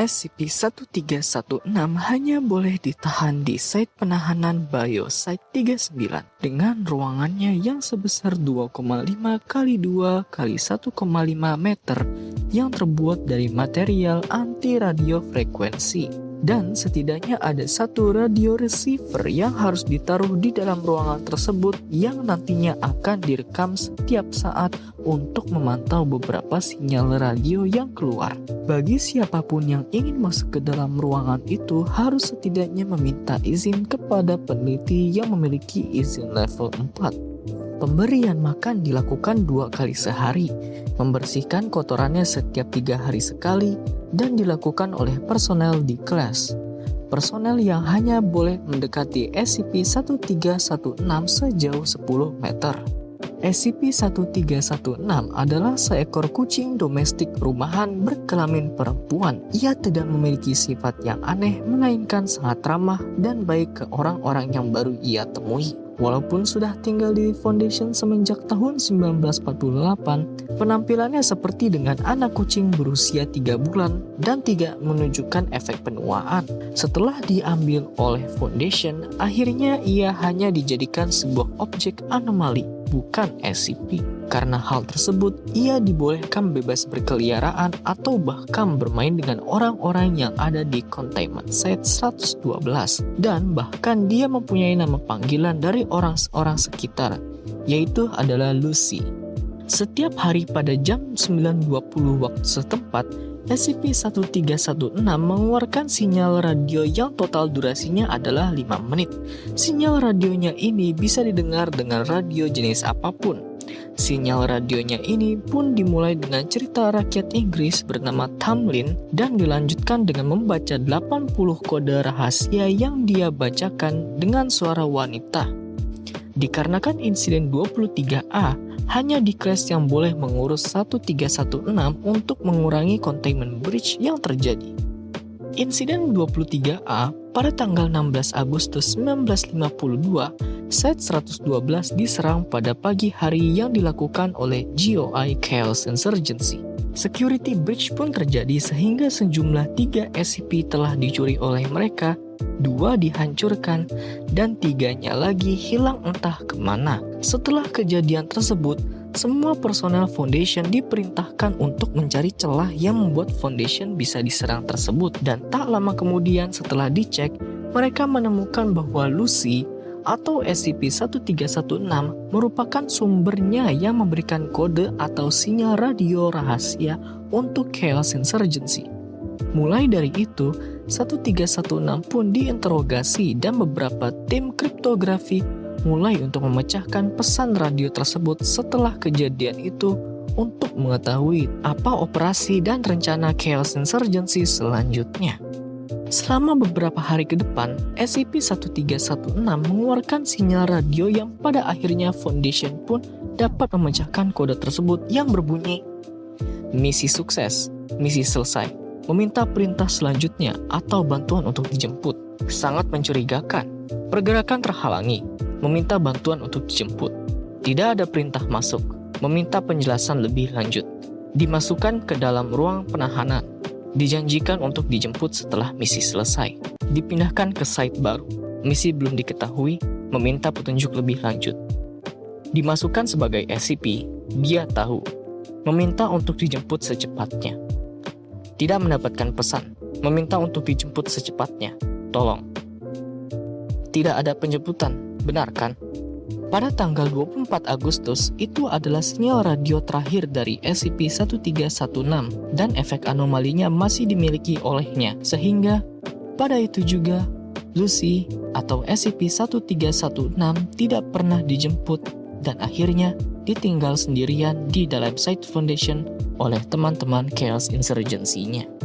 SCP-1316 hanya boleh ditahan di site penahanan Biosite 39 dengan ruangannya yang sebesar 2,5 kali 2 kali 1,5 meter yang terbuat dari material anti radio frekuensi dan setidaknya ada satu radio receiver yang harus ditaruh di dalam ruangan tersebut yang nantinya akan direkam setiap saat untuk memantau beberapa sinyal radio yang keluar. Bagi siapa pun yang ingin masuk ke dalam ruangan itu harus setidaknya meminta izin kepada peneliti yang memiliki izin level 4. Pemberian makan dilakukan dua kali sehari, membersihkan kotorannya setiap tiga hari sekali, dan dilakukan oleh personel di kelas. Personel yang hanya boleh mendekati SCP-1316 sejauh 10 meter. SCP-1316 adalah seekor kucing domestik rumahan berkelamin perempuan. Ia tidak memiliki sifat yang aneh, melainkan sangat ramah dan baik ke orang-orang yang baru ia temui. Walaupun sudah tinggal di Foundation semenjak tahun 1948, penampilannya seperti dengan anak kucing berusia 3 bulan dan tidak menunjukkan efek penuaan. Setelah diambil oleh Foundation, akhirnya ia hanya dijadikan sebuah objek anomali, bukan SCP. Karena hal tersebut, ia dibolehkan bebas berkeliaraan atau bahkan bermain dengan orang-orang yang ada di Containment Site 112. Dan bahkan dia mempunyai nama panggilan dari orang-orang sekitar, yaitu adalah Lucy. Setiap hari pada jam 9.20 waktu setempat, SCP-1316 mengeluarkan sinyal radio yang total durasinya adalah 5 menit. Sinyal radionya ini bisa didengar dengan radio jenis apa pun, Sinyal radionya ini pun dimulai dengan cerita rakyat Inggris bernama Tamlin dan dilanjutkan dengan membaca 80 kode rahasia yang dia bacakan dengan suara wanita. Dikarenakan insiden 23A, hanya di kelas yang boleh mengurus 1316 untuk mengurangi containment breach yang terjadi. Insiden 23A pada tanggal 16 Agustus 1952 Set 112 diserang pada pagi hari yang dilakukan oleh GOI Chaos Insurgency. Security breach pun terjadi sehingga sejumlah tiga SCP telah dicuri oleh mereka, dua dihancurkan, dan tiganya lagi hilang entah ke mana. Setelah kejadian tersebut, semua personel Foundation diperintahkan untuk mencari celah yang membuat Foundation bisa diserang tersebut dan tak lama kemudian setelah dicek, mereka menemukan bahwa Lucy atau SCP-1316 merupakan sumbernya yang memberikan kode atau sinyal radio rahasia untuk Chaos Insurgency. Mulai dari itu, 1316 pun diinterogasi dan beberapa tim kriptografi mulai untuk memecahkan pesan radio tersebut setelah kejadian itu untuk mengetahui apa operasi dan rencana Chaos Insurgency selanjutnya. Selama beberapa hari ke depan, SCP-1316 mengeluarkan sinyal radio yang pada akhirnya Foundation pun dapat memecahkan kode tersebut yang berbunyi Misi sukses, misi selesai, meminta perintah selanjutnya atau bantuan untuk dijemput. Sangat mencurigakan, pergerakan terhalangi, meminta bantuan untuk dijemput. Tidak ada perintah masuk, meminta penjelasan lebih lanjut. Dimasukkan ke dalam ruang penahanan, Dijanjikan untuk dijemput setelah misi selesai. Dipindahkan ke site baru. Misi belum diketahui, meminta petunjuk lebih lanjut. Dimasukkan sebagai SCP, dia tahu. Meminta untuk dijemput secepatnya. Tidak mendapatkan pesan, meminta untuk dijemput secepatnya. Tolong. Tidak ada penjemputan, benar kan? Pada tanggal 24 Agustus, itu adalah sinyal radio terakhir dari SCP-1316 dan efek anomalinya masih dimiliki olehnya, sehingga pada itu juga Lucy atau SCP-1316 tidak pernah dijemput dan akhirnya ditinggal sendirian di dalam Site Foundation oleh teman-teman Chaos Insurgency-nya.